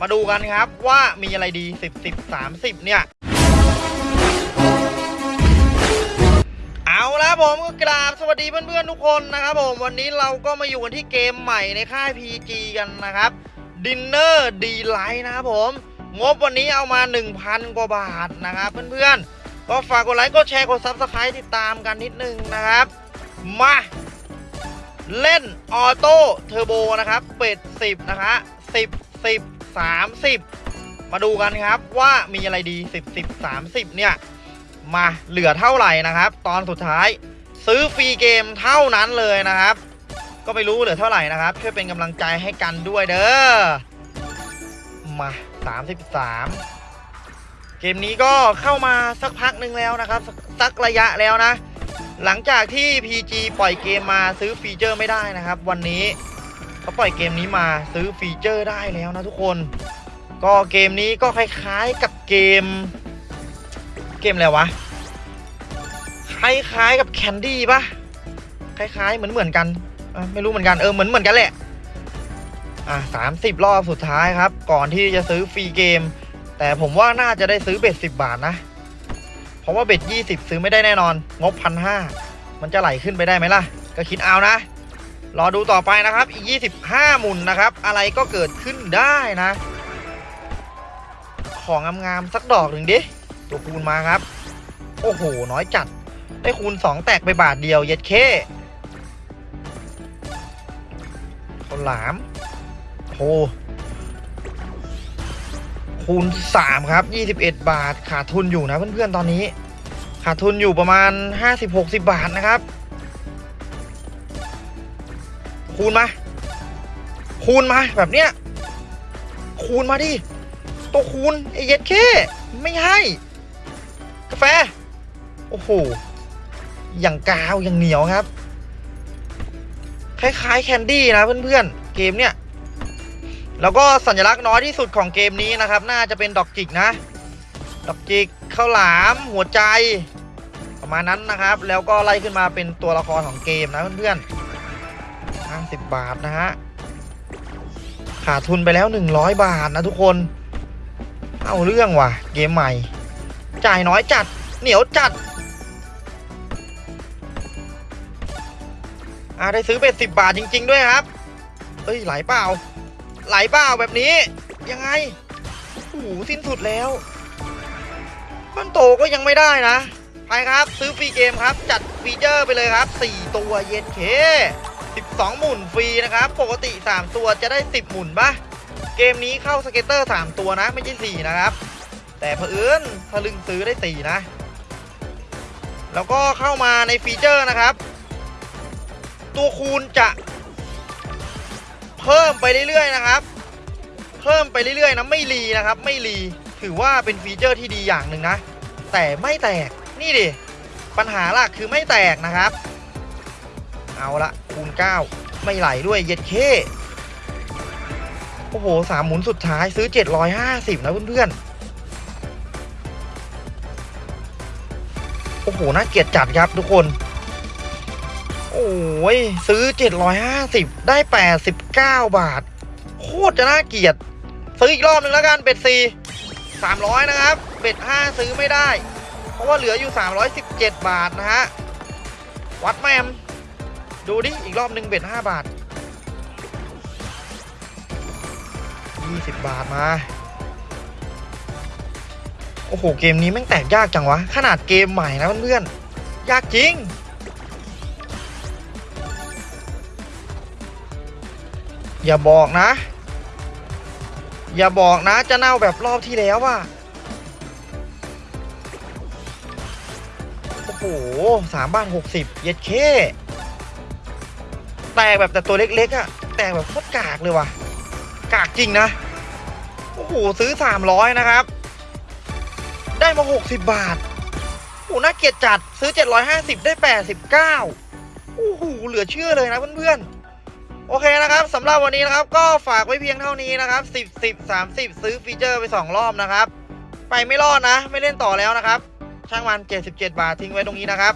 มาดูกันครับว่ามีอะไรดี 10 10 30 เนี่ย เอาละผมก็กราบสวัสดีเพื่อนๆทุกคนนะครับผม วันนี้เราก็มาอยู่กันที่เกมใหม่ในค่าย PG กันนะครับ Dinner D Light นะครับผม งบวันนี้เอามา 1,000 กว่าบาทนะครับเพื่อนๆ ก็ฝากกดไลค์กดแชร์กด Subscribe ติดตามกันนิดนึงนะครับ มาเล่น auto turbo นะครับ bet 10 นะคะ10 10 30 มาดูกันครับว่ามีอะไรดี 10 10 30 เนี่ย มาเหลือเท่าไหร่นะครับ ตอนสุดท้ายซื้อ free game เท่านั้นเลยนะครับ ก็ไม่รู้เหลือเท่าไหร่นะครับ ช่วยเป็นกำลังใจให้กันด้วยเด้อมา33 เกมนี้ก็เข้ามาสักพักหนึ่งแล้วนะครับ สักระยะแล้วนะ หลังจากที่ PG ปล่อยเกมมาซื้อฟีเจอร์ไม่ได้นะครับ วันนี้ เขาปล่อยเกมนี้มาซื้อฟีเจอร์ได้แล้วนะทุกคน ก็เกมนี้ก็คล้ายๆกับเกม เกมอะไรวะ คล้ายๆกับ Candy ปะคล้ายๆ เหมือนเหมือนๆกัน ไม่รู้เหมือนกัน เออ เหมือนเหมือนกันแหละ อะสามสิบรอบสุดท้ายครับ ก่อนที่จะซื้อ free game แต่ผมว่าน่าจะได้ซื้อเบ็ดสิบบาทนะ เพราะว่าเบ็ดยี่สิบซื้อไม่ได้แน่นอน งบพันห้า มันจะไหลขึ้นไปได้ไหมล่ะ ก็คิดเอานะ รอดูต่อไปนะครับ อีกยี่สิบห้ามุนนะครับ อะไรก็เกิดขึ้นได้นะ ของงามๆสักดอกหนึ่งดิ ตัวคูณมาครับ โอ้โห น้อยจัด ได้คูณ 2 แตกไปบาทเดียว เย็ดเคข้าวหลามโหคูณ 3 ครับ 21 บาท ขาดทุนอยู่นะเพื่อนๆ ตอนนี้ ขาดทุนอยู่ประมาณ 50-60 บาทนะครับ คูณมา คูณมาแบบเนี้ย คูณมาดิ ตัวคูณไอเย็ดเคไม่ให้ กาแฟ โอ้โห อย่างกาว อย่างเหนียวครับ คล้ายๆแคนดี้นะเพื่อนๆ เกมเนี่ยแล้วก็สัญลักษณ์น้อยที่สุดของเกมนี้นะครับ น่าจะเป็นดอกจิกนะ ดอกจิกข้าวหลาม หัวใจประมาณนั้นนะครับ แล้วก็ไล่ขึ้นมาเป็นตัวละครของเกมนะเพื่อนๆ 50บาทนะฮะ ขาดทุนไปแล้ว100บาทนะทุกคน เอาเรื่องว่ะ เกมใหม่ จ่ายน้อยจัด เหนียวจัดอ่าได้ซื้อเป็ดสิบบาทจริง ๆ ด้วยครับ เอ้ยไหลเปล่า ไหลเปล่าแบบนี้ ยังไงโอ้โหสิ้นสุดแล้วบ้านโตก็ยังไม่ได้นะ ไปครับ ซื้อฟรีเกมครับ จัดฟีเจอร์ไปเลยครับ 4 ตัวเย็นเค 12 หมุนฟรีนะครับ ปกติ 3 ตัวจะได้ 10 หมุนปะเกมนี้เข้า scatter 3 ตัวนะ ไม่ใช่ 4 นะครับ แต่เผอิญทะลึ่งซื้อได้ 4 นะ แล้วก็เข้ามาในฟีเจอร์นะครับ ตัวคูณจะ เพิ่มไปเรื่อยๆนะครับ เพิ่มไปเรื่อยๆนะไม่ re นะครับ ไม่ re ถือว่าเป็นฟีเจอร์ที่ดีอย่างหนึ่งนะ แต่ไม่แตกนี่ดิปัญหาหลักคือไม่แตกนะครับ เอาละคูณ 9 ไม่ไหลด้วยเย็ดเคโอ้โหสามหมุนสุดท้ายซื้อ 750 นะเพื่อนๆ โอ้โห น่าเกลียดจัดครับทุกคน โอ้ย ซื้อ 750 ได้ 89 บาท โคตรจะน่าเกลียด ซื้ออีกรอบหนึ่งแล้วกันเบ็ด4 300นะครับเบ็ด5ซื้อไม่ได้ เพราะว่าเหลืออยู่ 317 บาทนะฮะ วัดแมม ดูดิ อีกรอบหนึ่งเบ็ด5บาท20บาทมา โอ้โห เกมนี้แม่งแตกยากจังวะ ขนาดเกมใหม่นะเพื่อนๆ ยากจริง อย่าบอกนะ อย่าบอกนะจะเน่าแบบรอบที่แล้วว่ะโอ้โหสามบ้านหกสิบเย็ดเค แตกแบบแต่ตัวเล็กๆอะ่ะ แตกแบบโคตรกากเลยว่ะ กากจริงนะ โอ้โห ซื้อสามร้อยนะครับ ได้มาหกสิบบาท โอ้น่าเกลียดจัดซื้อเจ็ดร้อยห้าสิบได้แปดสิบเก้าโอ้โห เหลือเชื่อเลยนะเพื่อนๆ โอเคนะครับสำหรับวันนี้นะครับ ก็ฝากไว้เพียงเท่านี้นะครับ 10 10 30 ซื้อฟีเจอร์ไป 2 รอบนะครับ ไปไม่รอดนะ ไม่เล่นต่อแล้วนะครับ ช่างมัน77 บาททิ้งไว้ตรงนี้นะครับ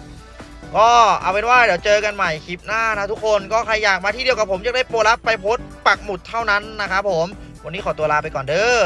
ก็เอาเป็นว่าเดี๋ยวเจอกันใหม่คลิปหน้านะทุกคนก็ใครอยากมาที่เดียวกับผมจะได้โปรลับไปโพสปักหมุดเท่านั้นนะครับผม วันนี้ขอตัวลาไปก่อนเด้อ